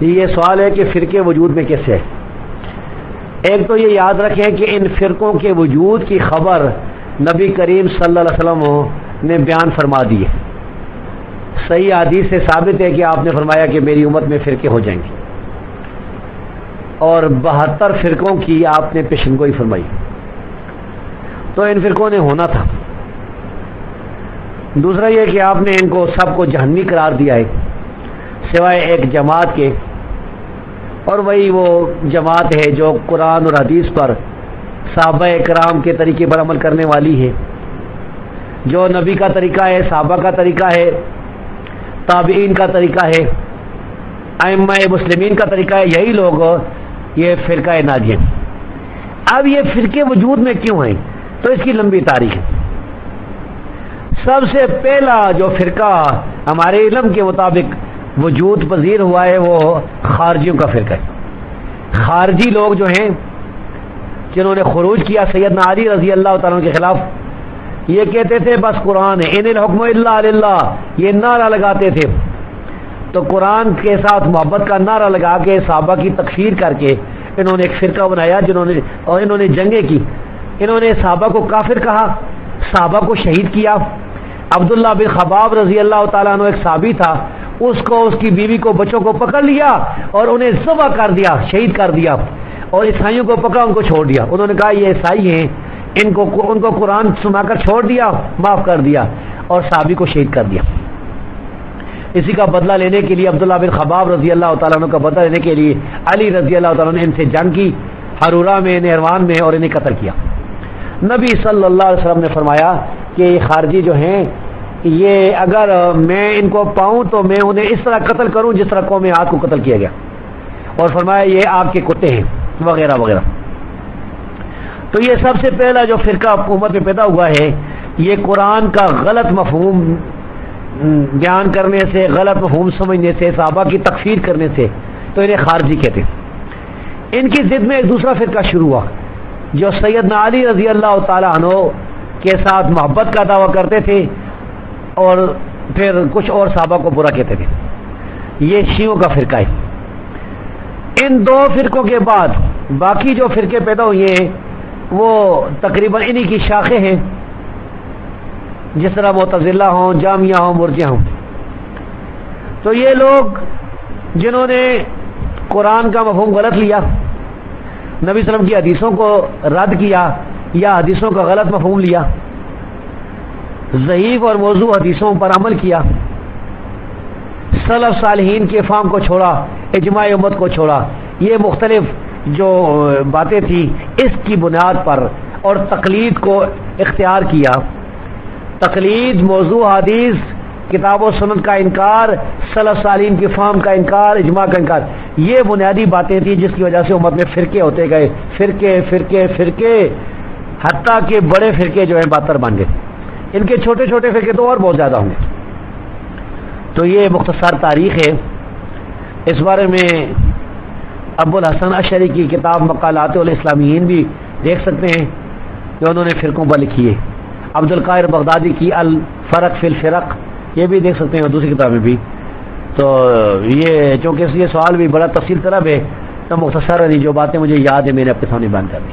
یہ سوال ہے کہ فرقے وجود میں کیسے ہے ایک تو یہ یاد رکھیں کہ ان فرقوں کے وجود کی خبر نبی کریم صلی اللہ علیہ وسلم نے بیان فرما دی ہے۔ صحیح حدیث سے ثابت ہے کہ آپ نے فرمایا کہ میری امت میں فرقے ہو جائیں گے۔ اور بہتر فرقوں کی آپ نے پیشن گوئی فرمائی۔ تو ان فرقوں نے ہونا تھا۔ دوسرا یہ کہ آپ نے ان کو سب کو جہنمی قرار دیا ہے۔ سوائے ایک جماعت کے۔ اور وہی وہ جماعت ہے جو قرآن اور حدیث پر صحابہ کرام کے طریقے پر عمل کرنے والی ہے۔ جو نبی کا طریقہ ہے، صحابہ کا طریقہ ہے، تابعین کا طریقہ ہے، ائمہ مسلمین کا طریقہ ہے، یہی لوگ یہ فرقہ ناجین اب یہ فرقے وجود میں کیوں ہیں؟ تو اس کی لمبی تاریخ ہے۔ سب سے پہلا جو فرقہ ہمارے علم کے مطابق وجود پذیر ہوا ہے، وہ خارجیوں کا فرقہ ہے۔ خارجی لوگ جو ہیں، جنہوں نے خروج کیا سیدنا علی رضی اللہ تعالیٰ کے خلاف، یہ کہتے تھے، بس قرآن ہے، ان الحکم اللہ اللہ یہ نعرہ لگاتے تھے۔ تو قرآن کے ساتھ محبت کا نعرہ لگا کے صحابہ کی تکفیر کر کے انہوں نے ایک فرقہ بنایا، جنہوں نے، اور انہوں نے جنگیں کی۔ انہوں نے صحابہ کو کافر کہا، صحابہ کو شہید کیا۔ عبداللہ بن خباب رضی اللہ تعالیٰ عنہ ایک صحابی تھا اس کو اس کی بیوی کو بچوں کو پکڑ لیا اور انہیں ذبح کر دیا، شہید کر دیا اور عیسائیوں کو پکڑا، ان کو چھوڑ دیا۔ انہوں نے کہا، یہ عیسائی ہیں، ان کو ان کو قرآن سنا کر چھوڑ دیا، معاف کر دیا اور صحابی کو شہید کر دیا۔ اسی کا بدلہ لینے کے لیے عبداللہ بن خباب رضی اللہ تعالیٰ عنہ کا بدلہ لینے کے لیے علی رضی اللہ تعالیٰ نے ان سے جنگ کی حرورہ میں، نہروان میں اور انہیں قتل کیا۔ نبی صلی اللہ علیہ وسلم نے فرمایا کہ یہ خارجی جو ہیں یہ اگر میں ان کو پاؤں تو میں انہیں اس طرح قتل کروں جس طرح قوم آگ کو قتل کیا گیا۔ اور فرمایا یہ آگ کے کتے ہیں، وغیرہ وغیرہ۔ تو یہ سب سے پہلا جو فرقہ حکومت میں پیدا ہوا ہے، یہ قرآن کا غلط مفہوم بیان کرنے سے، غلط مفہوم سمجھنے سے، صحابہ کی تکفیر کرنے سے تو انہیں خارجی کہتے ان کی ضد میں ایک دوسرا فرقہ شروع ہوا، جو سیدنا علی رضی اللہ تعالیٰ عنہ کے ساتھ محبت کا دعویٰ کرتے تھے۔ اور پھر کچھ اور صحابہ کو برا کہتے تھے۔ یہ شیوں کا فرقہ ہے۔ ان دو فرقوں کے بعد باقی جو فرقے پیدا ہوئے ہیں، وہ تقریباً انہی کی شاخیں ہیں۔ جس طرح متضلہ ہوں، جامعہ ہوں مرجیاں ہوں۔ تو یہ لوگ جنہوں نے قرآن کا مفہوم غلط لیا، نبی وسلم کی حدیثوں کو رد کیا یا حدیثوں کا غلط مفہوم لیا ضعیف اور موضوع حدیثوں پر عمل کیا۔ صلف صالحین کے فام کو چھوڑا، اجماع امت کو چھوڑا۔ یہ مختلف جو باتیں تھیں، اس کی بنیاد پر اور تقلید کو اختیار کیا۔ تقلید، موضوع، حدیث، کتاب و سنت کا انکار صلف صالین کی فام کا انکار، اجماع کا انکار۔ یہ بنیادی باتیں تھیں جس کی وجہ سے امت میں فرقے ہوتے گئے۔ فرقے فرقے فرقے۔ حتیٰ کہ بڑے فرقے جو ہیں، بہتر بن گئے۔ ان کے چھوٹے چھوٹے فرقے تو اور بہت زیادہ ہوں گے۔ تو یہ مختصر تاریخ ہے۔ اس بارے میں ابو الحسن اشری کی کتاب مقالات الاسلامیین بھی دیکھ سکتے ہیں جو انہوں نے فرقوں پر لکھی ہے۔ عبد القائر بغدادی کی الفرق فی الفرق، یہ بھی دیکھ سکتے ہیں دوسری کتابیں بھی۔ تو یہ چونکہ یہ سوال بھی بڑا تفصیل طلب ہے، تو مختصر جو باتیں مجھے یاد ہے میں نے اپنے سامنے بیان کر دی۔